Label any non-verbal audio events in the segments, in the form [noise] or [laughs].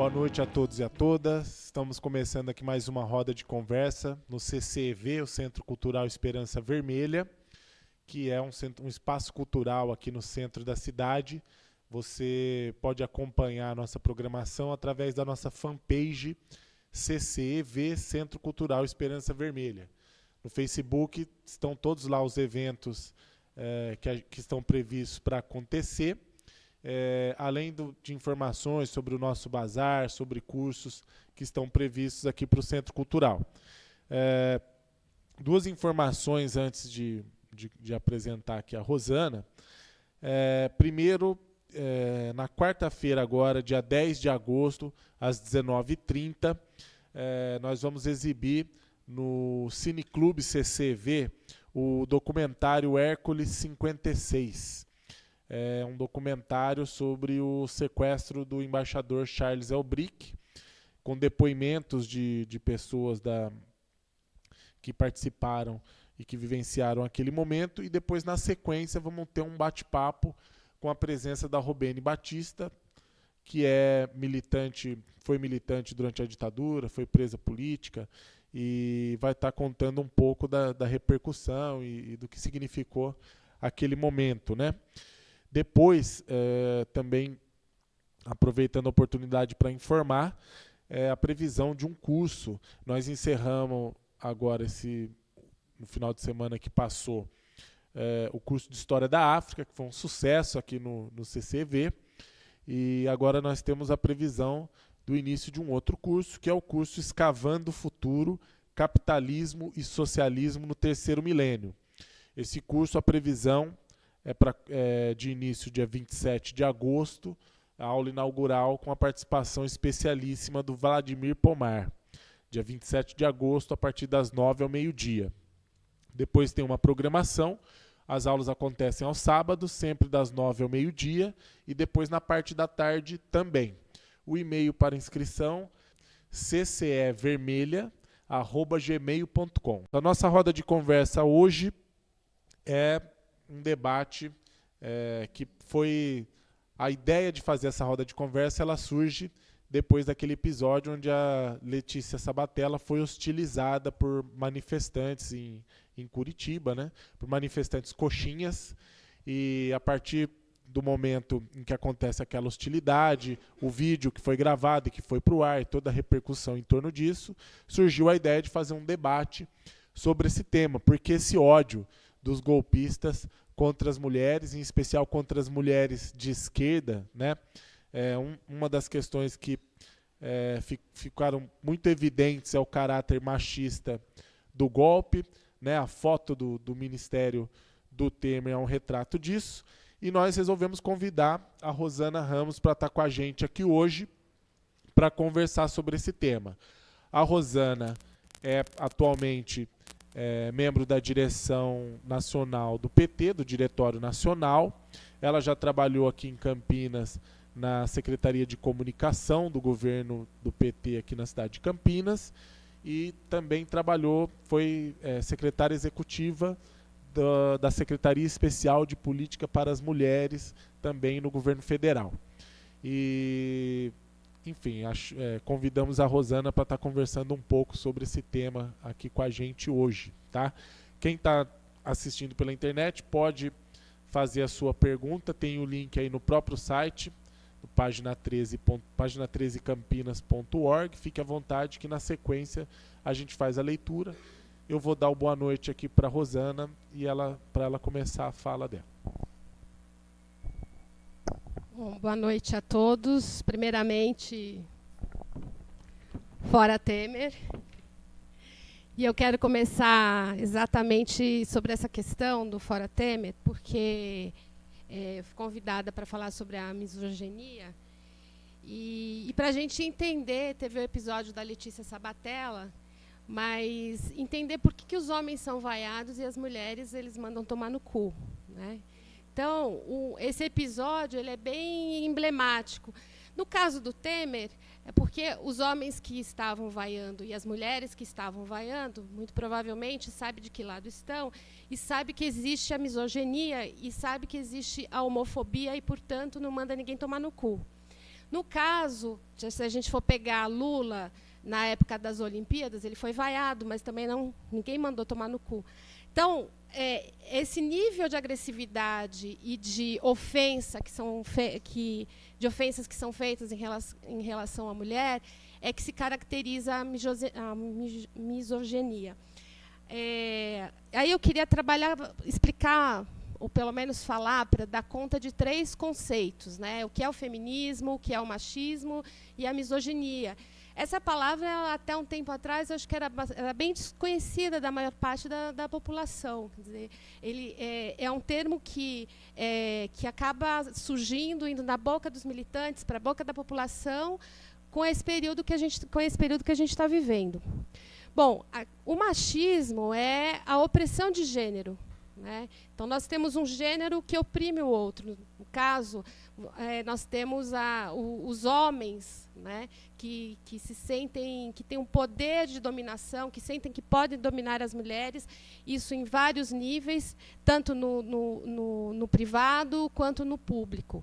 Boa noite a todos e a todas. Estamos começando aqui mais uma roda de conversa no CCEV, o Centro Cultural Esperança Vermelha, que é um, centro, um espaço cultural aqui no centro da cidade. Você pode acompanhar a nossa programação através da nossa fanpage CCEV Centro Cultural Esperança Vermelha. No Facebook estão todos lá os eventos eh, que, que estão previstos para acontecer é, além do, de informações sobre o nosso bazar, sobre cursos que estão previstos aqui para o Centro Cultural. É, duas informações antes de, de, de, apresentar aqui a Rosana. É, primeiro, é, na quarta-feira agora, dia 10 de agosto, às 19h30, é, nós vamos exibir no Cineclube CCV o documentário Hércules 56 é um documentário sobre o sequestro do embaixador Charles Elbrick, com depoimentos de, de pessoas da, que participaram e que vivenciaram aquele momento. E depois, na sequência, vamos ter um bate-papo com a presença da Robene Batista, que é militante, foi militante durante a ditadura, foi presa política e vai estar contando um pouco da, da repercussão e, e do que significou aquele momento, né? Depois, é, também aproveitando a oportunidade para informar, é, a previsão de um curso. Nós encerramos agora esse no final de semana que passou é, o curso de História da África, que foi um sucesso aqui no, no CCV. E agora nós temos a previsão do início de um outro curso, que é o curso Escavando o Futuro, Capitalismo e Socialismo no Terceiro Milênio. Esse curso, a previsão é, pra, é de início dia 27 de agosto, a aula inaugural com a participação especialíssima do Vladimir Pomar, dia 27 de agosto, a partir das 9 ao meio-dia. Depois tem uma programação, as aulas acontecem aos sábados, sempre das 9 ao meio-dia, e depois na parte da tarde também. O e-mail para inscrição ccevermelha@gmail.com. A nossa roda de conversa hoje é um debate é, que foi a ideia de fazer essa roda de conversa ela surge depois daquele episódio onde a Letícia Sabatella foi hostilizada por manifestantes em, em Curitiba, né? por manifestantes coxinhas, e a partir do momento em que acontece aquela hostilidade, o vídeo que foi gravado e que foi para o ar, toda a repercussão em torno disso, surgiu a ideia de fazer um debate sobre esse tema, porque esse ódio dos golpistas contra as mulheres, em especial contra as mulheres de esquerda, né? É, um, uma das questões que é, ficaram muito evidentes é o caráter machista do golpe, né? A foto do, do Ministério do Temer é um retrato disso. E nós resolvemos convidar a Rosana Ramos para estar com a gente aqui hoje para conversar sobre esse tema. A Rosana é atualmente é, membro da direção nacional do PT, do Diretório Nacional. Ela já trabalhou aqui em Campinas na Secretaria de Comunicação do governo do PT aqui na cidade de Campinas e também trabalhou, foi é, secretária executiva da, da Secretaria Especial de Política para as Mulheres, também no governo federal. E enfim, acho, é, convidamos a Rosana para estar tá conversando um pouco sobre esse tema aqui com a gente hoje, tá? Quem está assistindo pela internet pode fazer a sua pergunta, tem o link aí no próprio site, no página 13, página 13campinas.org. Fique à vontade que na sequência a gente faz a leitura. Eu vou dar o boa noite aqui para Rosana e ela para ela começar a fala dela. Bom, boa noite a todos. Primeiramente, fora Temer. E eu quero começar exatamente sobre essa questão do fora Temer, porque é, fui convidada para falar sobre a misoginia. E, e para a gente entender, teve o episódio da Letícia Sabatella, mas entender por que, que os homens são vaiados e as mulheres eles mandam tomar no cu. Né? Então, o, esse episódio ele é bem emblemático. No caso do Temer, é porque os homens que estavam vaiando e as mulheres que estavam vaiando, muito provavelmente, sabe de que lado estão e sabe que existe a misoginia e sabe que existe a homofobia e, portanto, não manda ninguém tomar no cu. No caso, se a gente for pegar Lula na época das Olimpíadas, ele foi vaiado, mas também não ninguém mandou tomar no cu. Então, é, esse nível de agressividade e de ofensa que são que de ofensas que são feitas em relação, em relação à mulher é que se caracteriza a, a misoginia. É, aí eu queria trabalhar, explicar ou pelo menos falar para dar conta de três conceitos, né? O que é o feminismo, o que é o machismo e a misoginia. Essa palavra, até um tempo atrás, acho que era, era bem desconhecida da maior parte da, da população. Quer dizer, ele é, é um termo que, é, que acaba surgindo, indo na boca dos militantes, para a boca da população, com esse período que a gente com esse período que a gente está vivendo. Bom, a, o machismo é a opressão de gênero. Né? Então, nós temos um gênero que oprime o outro. No caso, é, nós temos a, o, os homens né, que, que se sentem, que têm um poder de dominação, que sentem que podem dominar as mulheres, isso em vários níveis, tanto no, no, no, no privado quanto no público.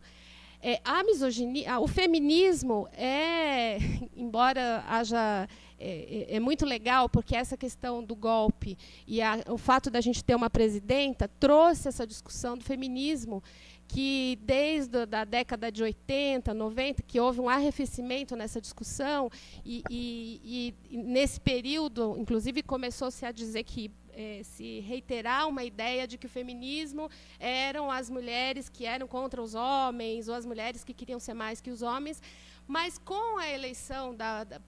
É, a misoginia, o feminismo é, [laughs] embora haja é, é, é, muito legal porque essa questão do golpe e a, o fato da gente ter uma presidenta trouxe essa discussão do feminismo que desde a década de 80, 90, que houve um arrefecimento nessa discussão, e, e, e nesse período, inclusive, começou-se a dizer que é, se reiterar uma ideia de que o feminismo eram as mulheres que eram contra os homens, ou as mulheres que queriam ser mais que os homens, mas com a eleição da, da,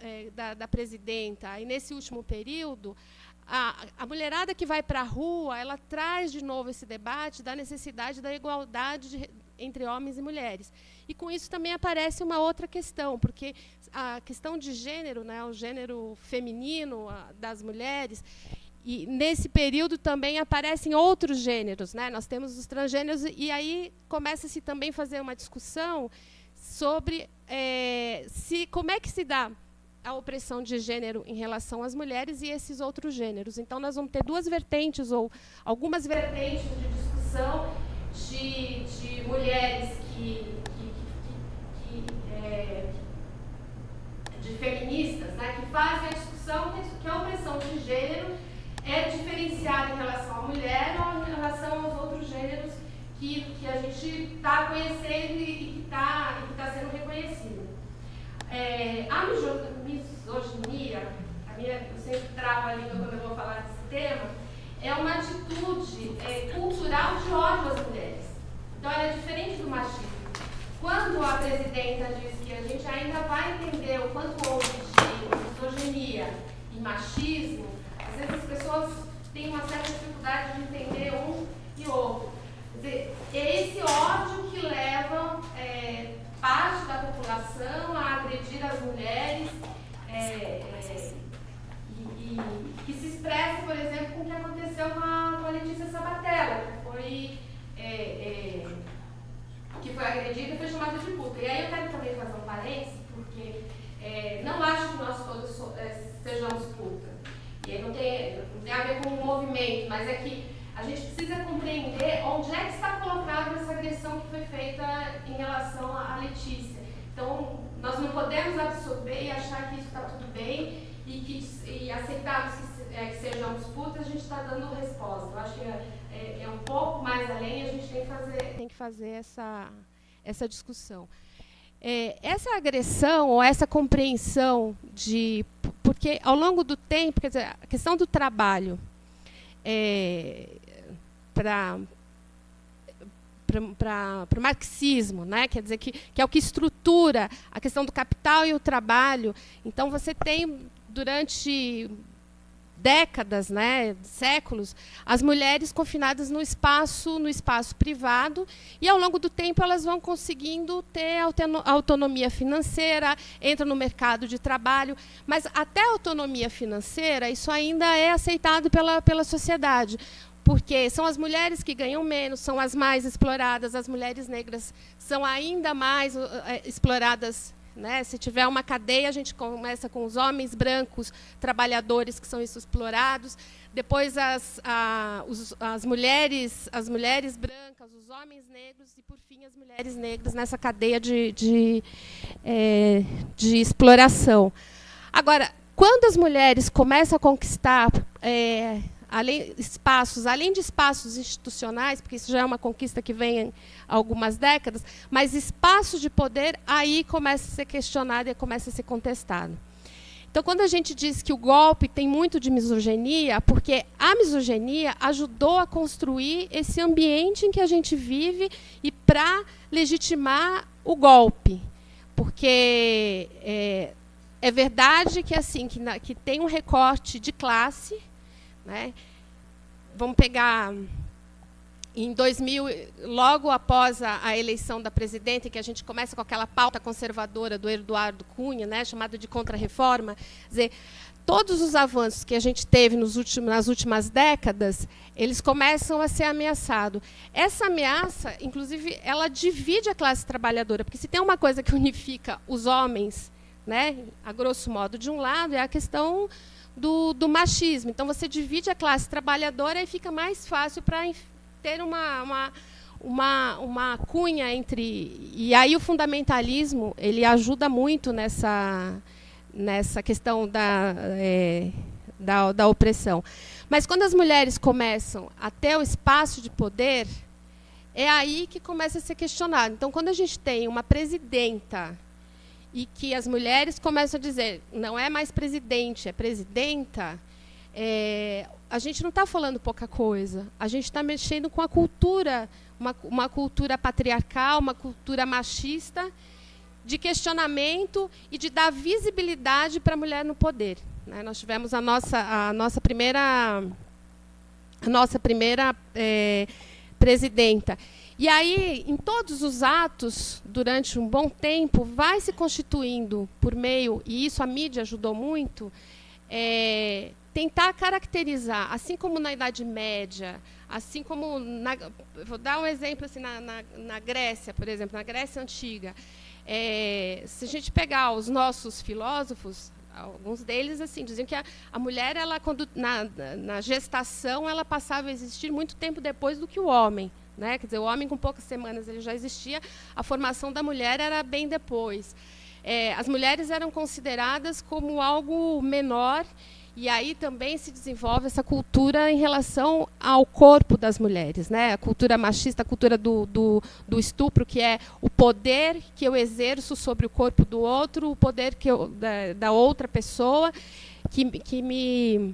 é, da, da presidenta, e nesse último período, a, a mulherada que vai para a rua, ela traz de novo esse debate da necessidade da igualdade de, entre homens e mulheres. E com isso também aparece uma outra questão, porque a questão de gênero, né, o gênero feminino a, das mulheres, e nesse período também aparecem outros gêneros. Né? Nós temos os transgêneros, e aí começa-se também a fazer uma discussão sobre é, se, como é que se dá a opressão de gênero em relação às mulheres e esses outros gêneros. Então, nós vamos ter duas vertentes, ou algumas vertentes de discussão de, de mulheres que, que, que, que é, de feministas, né, que fazem a discussão que a opressão de gênero é diferenciada em relação à mulher ou em relação aos outros gêneros que, que a gente está conhecendo e, que está tá sendo reconhecido. É, a misoginia, a minha, eu sempre travo a língua quando eu vou falar desse tema, é uma atitude é, cultural de ódio às mulheres. Então, ela é diferente do machismo. Quando a presidenta diz que a gente ainda vai entender o quanto houve de misoginia e machismo, às vezes as pessoas têm uma certa dificuldade de entender um e outro. É esse ódio que leva é, parte da população a agredir as mulheres é, é, e, e, que se expressa, por exemplo, com o que aconteceu com a, com a Letícia Sabatella, que foi, é, é, que foi agredida e foi chamada de puta. E aí eu quero também fazer um parênteses, porque não acho que nós todos so, sejamos puta. E aí não tem, não tem a ver com o movimento, mas é que a gente precisa compreender onde é que está colocada essa agressão que foi feita em relação à Letícia. Então, nós não podemos absorver e achar que isso está tudo bem e, que, e aceitarmos que, é, que sejamos putas, a gente está dando resposta. Eu acho que é, é, é, um pouco mais além a gente tem que fazer, tem que fazer essa, essa discussão. É, essa agressão ou essa compreensão de. Porque ao longo do tempo, quer dizer, a questão do trabalho. É, para para o marxismo, né? quer dizer que, que é o que estrutura a questão do capital e o trabalho. Então, você tem, durante décadas, né, séculos, as mulheres confinadas no espaço, no espaço privado, e ao longo do tempo elas vão conseguindo ter autonomia financeira, entram no mercado de trabalho, mas até autonomia financeira isso ainda é aceitado pela pela sociedade porque são as mulheres que ganham menos, são as mais exploradas, as mulheres negras são ainda mais uh, exploradas Né? Se tiver uma cadeia, a gente começa com os homens brancos, trabalhadores que são explorados, depois as, a, os, as mulheres, as mulheres brancas, os homens negros e, por fim, as mulheres negras nessa cadeia de, de, é, de exploração. Agora, quando as mulheres começam a conquistar é, além, espaços, além de espaços institucionais, porque isso já é uma conquista que vem há algumas décadas, mas espaços de poder, aí começa a ser questionado e começa a ser contestado. Então, quando a gente diz que o golpe tem muito de misoginia, porque a misoginia ajudou a construir esse ambiente em que a gente vive e para legitimar o golpe. Porque é, é verdade que assim que, na, que tem um recorte de classe, né? Vamos pegar em 2000, logo após a, a, eleição da presidenta, que a gente começa com aquela pauta conservadora do Eduardo Cunha, né, chamada de contra-reforma, dizer, todos os avanços que a gente teve últimos, nas últimas décadas, eles começam a ser ameaçados. Essa ameaça, inclusive, ela divide a classe trabalhadora, porque se tem uma coisa que unifica os homens, né, a grosso modo, de um lado, é a questão do, do machismo. Então, você divide a classe trabalhadora e fica mais fácil para ter uma, uma, uma, uma cunha entre... E aí o fundamentalismo ele ajuda muito nessa, nessa questão da, é, da, da opressão. Mas quando as mulheres começam a ter o espaço de poder, é aí que começa a ser questionado. Então, quando a gente tem uma presidenta e que as mulheres começam a dizer, não é mais presidente, é presidenta, é, a gente não está falando pouca coisa. A gente está mexendo com a cultura, uma, uma cultura patriarcal, uma cultura machista, de questionamento e de dar visibilidade para a mulher no poder. Né? Nós tivemos a nossa, a nossa primeira, a nossa primeira é, presidenta. E aí, em todos os atos, durante um bom tempo, vai se constituindo por meio, e isso a mídia ajudou muito, é, tentar caracterizar, assim como na Idade Média, assim como, na, vou dar um exemplo assim, na, na, na Grécia, por exemplo, na Grécia Antiga, é, se a gente pegar os nossos filósofos, alguns deles assim diziam que a, a mulher ela quando na, na gestação ela passava a existir muito tempo depois do que o homem né? Quer dizer, o homem com poucas semanas ele já existia, a formação da mulher era bem depois. É, as mulheres eram consideradas como algo menor e aí também se desenvolve essa cultura em relação ao corpo das mulheres, né? A cultura machista, a cultura do, do, do, estupro, que é o poder que eu exerço sobre o corpo do outro, o poder que eu, da, da outra pessoa, que, que me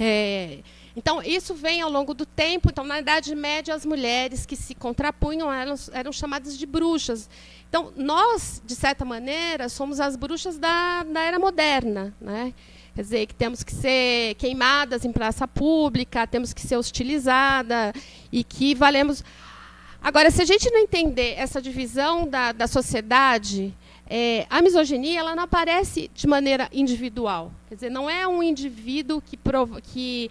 é, então, isso vem ao longo do tempo. Então, na Idade Média, as mulheres que se contrapunham eram, eram chamadas de bruxas. Então, nós, de certa maneira, somos as bruxas da, da era moderna. Né? Quer dizer, que temos que ser queimadas em praça pública, temos que ser hostilizadas e que valemos... Agora, se a gente não entender essa divisão da, da sociedade, é, a misoginia ela não aparece de maneira individual. Quer dizer, não é um indivíduo que, prova, que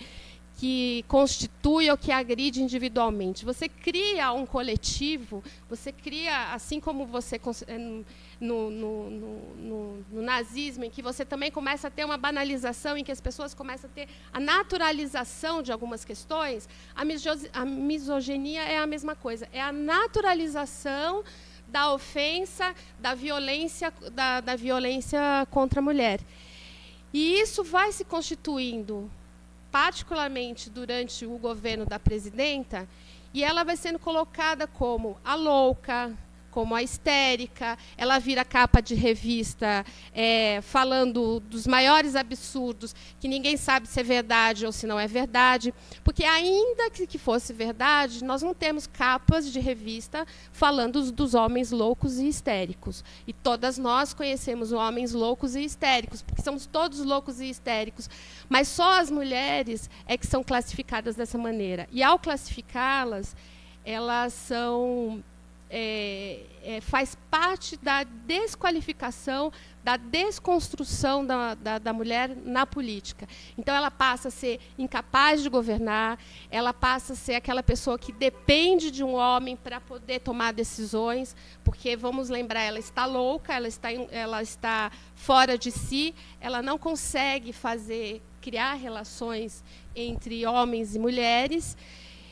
que constitui ou que agride individualmente. Você cria um coletivo, você cria, assim como você eh, no, no, no, no, nazismo, em que você também começa a ter uma banalização, em que as pessoas começam a ter a naturalização de algumas questões, a, a misoginia é a mesma coisa, é a naturalização da ofensa, da violência, da, da violência contra a mulher. E isso vai se constituindo particularmente durante o governo da presidenta, e ela vai sendo colocada como a louca, como a histérica, ela vira capa de revista é, falando dos maiores absurdos, que ninguém sabe se é verdade ou se não é verdade, porque ainda que, que fosse verdade, nós não temos capas de revista falando dos homens loucos e histéricos. E todas nós conhecemos homens loucos e histéricos, porque somos todos loucos e histéricos, mas só as mulheres é que são classificadas dessa maneira. E ao classificá-las, elas são é, é, faz parte da desqualificação, da desconstrução da, da, da, mulher na política. Então, ela passa a ser incapaz de governar, ela passa a ser aquela pessoa que depende de um homem para poder tomar decisões, porque, vamos lembrar, ela está louca, ela está, ela está fora de si, ela não consegue fazer, criar relações entre homens e mulheres.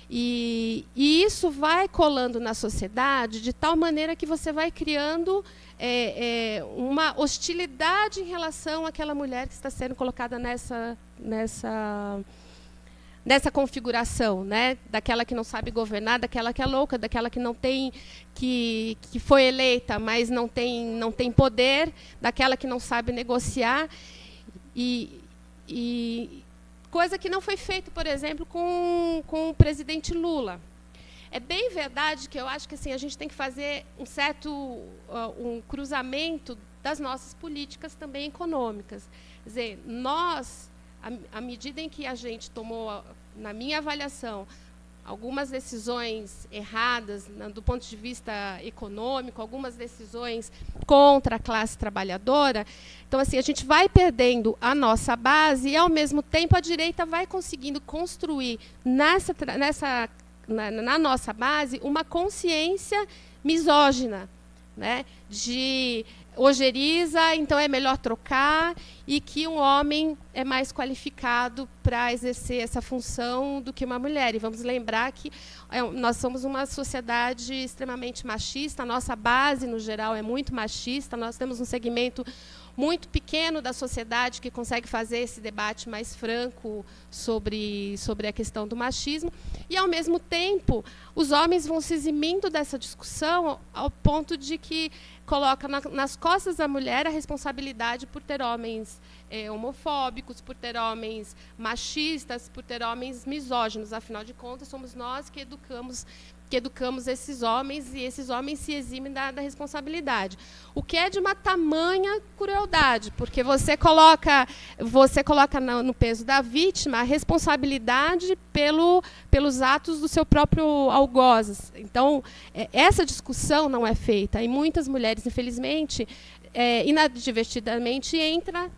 E, e, isso vai colando na sociedade de tal maneira que você vai criando é, é, uma hostilidade em relação àquela mulher que está sendo colocada nessa, nessa, nessa configuração, né? daquela que não sabe governar, daquela que é louca, daquela que não tem que, que foi eleita, mas não tem, não tem poder, daquela que não sabe negociar. E, e, coisa que não foi feita, por exemplo, com, com o presidente Lula. É bem verdade que eu acho que assim, a gente tem que fazer um certo uh, um cruzamento das nossas políticas também econômicas. Quer dizer, nós, à medida em que a gente tomou, na minha avaliação, algumas decisões erradas do ponto de vista econômico, algumas decisões contra a classe trabalhadora. Então, assim, a gente vai perdendo a nossa base e, ao mesmo tempo, a direita vai conseguindo construir nessa, nessa, na, na nossa base uma consciência misógina, né, de ojeriza, então é melhor trocar, e que um homem é mais qualificado para exercer essa função do que uma mulher. E vamos lembrar que é, nós somos uma sociedade extremamente machista, a nossa base, no geral, é muito machista, nós temos um segmento muito pequeno da sociedade que consegue fazer esse debate mais franco sobre, sobre a questão do machismo. E, ao mesmo tempo, os homens vão se eximindo dessa discussão ao ponto de que coloca na, nas costas da mulher a responsabilidade por ter homens é, homofóbicos, por ter homens machistas, por ter homens misóginos. Afinal de contas, somos nós que educamos que educamos esses homens e esses homens se eximem da, da, responsabilidade. O que é de uma tamanha crueldade, porque você coloca, você coloca no, no peso da vítima a responsabilidade pelo, pelos atos do seu próprio algoz. Então, é, essa discussão não é feita. E muitas mulheres, infelizmente, é, inadvertidamente, entra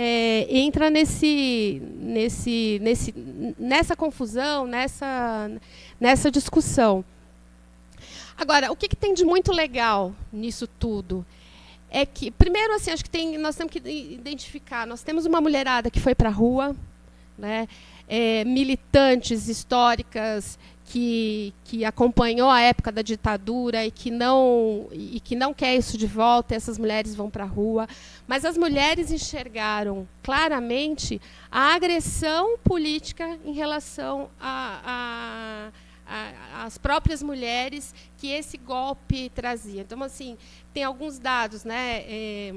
é, entra nesse, nesse, nesse, nessa confusão, nessa, nessa discussão. Agora, o que, que, tem de muito legal nisso tudo? É que, primeiro, assim, acho que tem, nós temos que identificar, nós temos uma mulherada que foi para a rua, né, é, militantes históricas que, que acompanhou a época da ditadura e que não e que não quer isso de volta, essas mulheres vão para a rua. Mas as mulheres enxergaram claramente a agressão política em relação a, a, as próprias mulheres que esse golpe trazia. Então, assim, tem alguns dados, né? É,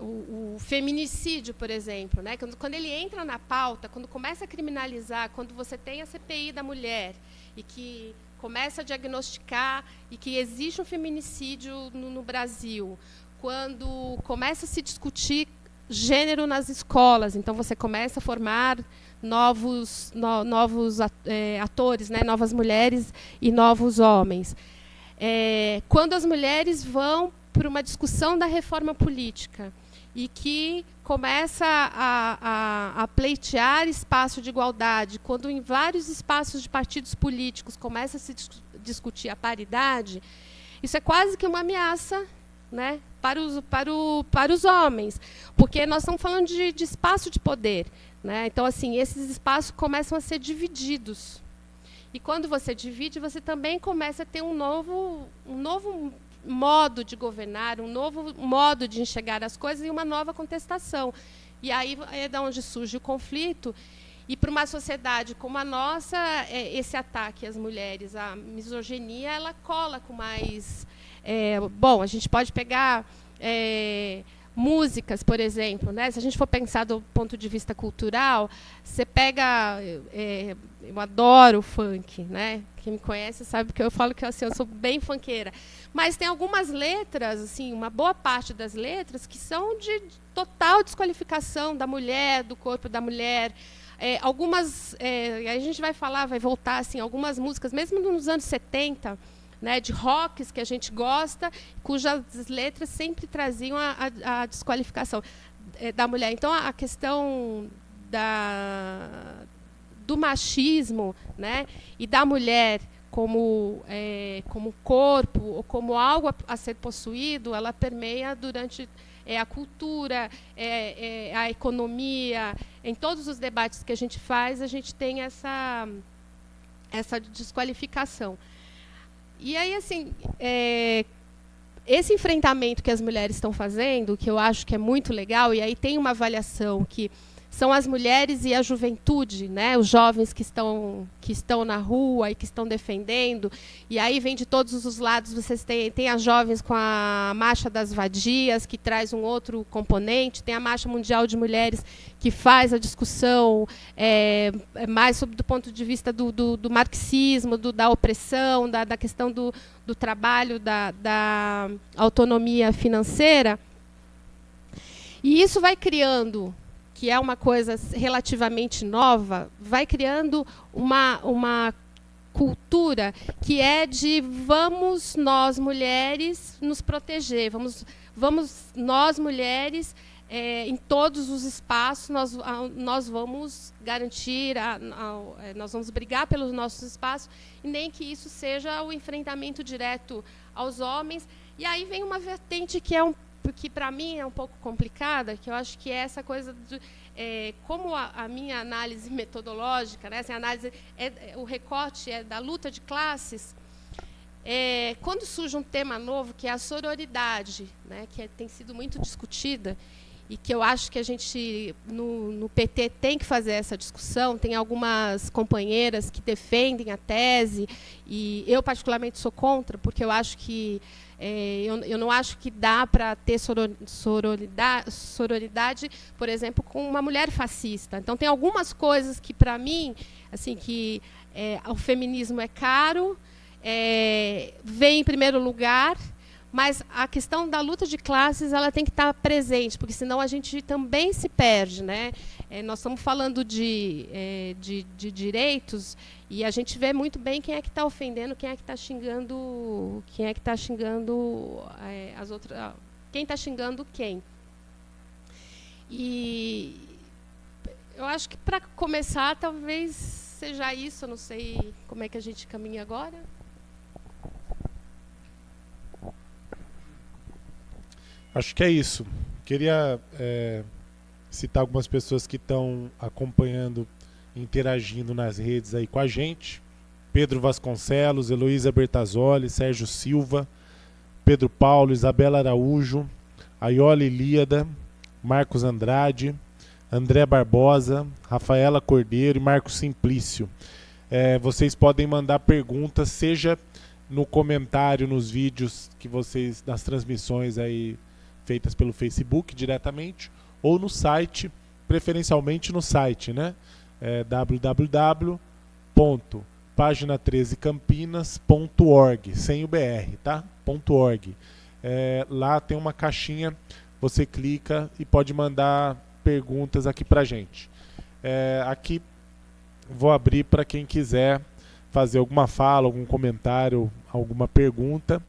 o, o, feminicídio, por exemplo, né? Quando, quando, ele entra na pauta, quando começa a criminalizar, quando você tem a CPI da mulher e que começa a diagnosticar e que existe um feminicídio no, no Brasil, quando começa a se discutir gênero nas escolas, então você começa a formar novos, no, novos é, atores, né? novas mulheres e novos homens. É, quando as mulheres vão para uma discussão da reforma política, e que começa a, a, a, pleitear espaço de igualdade, quando em vários espaços de partidos políticos começa a se dis discutir a paridade, isso é quase que uma ameaça né, para, os, para, o, para os homens, porque nós estamos falando de, de espaço de poder. Né? Então, assim, esses espaços começam a ser divididos. E quando você divide, você também começa a ter um novo, um novo modo de governar, um novo modo de enxergar as coisas e uma nova contestação. E aí é da onde surge o conflito. E para uma sociedade como a nossa, é, esse ataque às mulheres, a misoginia, ela cola com mais. É, bom, a gente pode pegar é, músicas, por exemplo, né? Se a gente for pensar do ponto de vista cultural, você pega, é, eu adoro funk, né? Quem me conhece sabe que eu falo que assim, eu sou bem funkeira. Mas tem algumas letras, assim, uma boa parte das letras que são de total desqualificação da mulher, do corpo da mulher. É, algumas, é, a gente vai falar, vai voltar assim, algumas músicas, mesmo nos anos 70, né, de rocks que a gente gosta, cujas letras sempre traziam a, a, a desqualificação é, da mulher. Então, a questão da, do machismo né, e da mulher como, é, como corpo ou como algo a, a, ser possuído, ela permeia durante é, a cultura, é, é, a economia. Em todos os debates que a gente faz, a gente tem essa, essa desqualificação. E aí, assim, é, esse enfrentamento que as mulheres estão fazendo, que eu acho que é muito legal, e aí tem uma avaliação que são as mulheres e a juventude, né? os jovens que estão, que estão na rua e que estão defendendo. E aí vem de todos os lados, vocês têm, tem as jovens com a Marcha das Vadias, que traz um outro componente, tem a Marcha Mundial de Mulheres, que faz a discussão é, mais sobre, do ponto de vista do, do, do marxismo, do, da opressão, da, da questão do, do trabalho, da, da autonomia financeira. E isso vai criando que é uma coisa relativamente nova, vai criando uma, uma cultura que é de vamos nós mulheres nos proteger, vamos, vamos nós mulheres é, em todos os espaços nós, nós vamos garantir, a, a, é, nós vamos brigar pelos nossos espaços e nem que isso seja o enfrentamento direto aos homens. E aí vem uma vertente que é um que para mim é um pouco complicada, que eu acho que é essa coisa de é, como a, a, minha análise metodológica, né, essa análise é, é, o recorte é da luta de classes, é, quando surge um tema novo que é a sororidade, né, que é, tem sido muito discutida e que eu acho que a gente no, no PT tem que fazer essa discussão. Tem algumas companheiras que defendem a tese e eu particularmente sou contra, porque eu acho que é, eu, eu, não acho que dá para ter sororidade, sororidade, por exemplo, com uma mulher fascista. Então, tem algumas coisas que, para mim, assim, que é, o feminismo é caro, é, vem em primeiro lugar, mas a questão da luta de classes ela tem que estar presente, porque senão a gente também se perde. Né? É, nós estamos falando de, é, de, de, direitos e a gente vê muito bem quem é que está ofendendo, quem é que está xingando, quem é que está xingando é, as outras, quem está xingando quem. E eu acho que para começar talvez seja isso. Eu não sei como é que a gente caminha agora. Acho que é isso. Queria é, citar algumas pessoas que estão acompanhando, interagindo nas redes aí com a gente. Pedro Vasconcelos, Heloísa Bertazoli, Sérgio Silva, Pedro Paulo, Isabela Araújo, Aiola Ilíada, Marcos Andrade, André Barbosa, Rafaela Cordeiro e Marcos Simplício. É, vocês podem mandar perguntas, seja no comentário nos vídeos que vocês, nas transmissões aí feitas pelo Facebook diretamente ou no site, preferencialmente no site, né? É www.pagina13campinas.org, sem o BR, tá? .org. É, lá tem uma caixinha, você clica e pode mandar perguntas aqui pra gente. É, aqui vou abrir para quem quiser fazer alguma fala, algum comentário, alguma pergunta.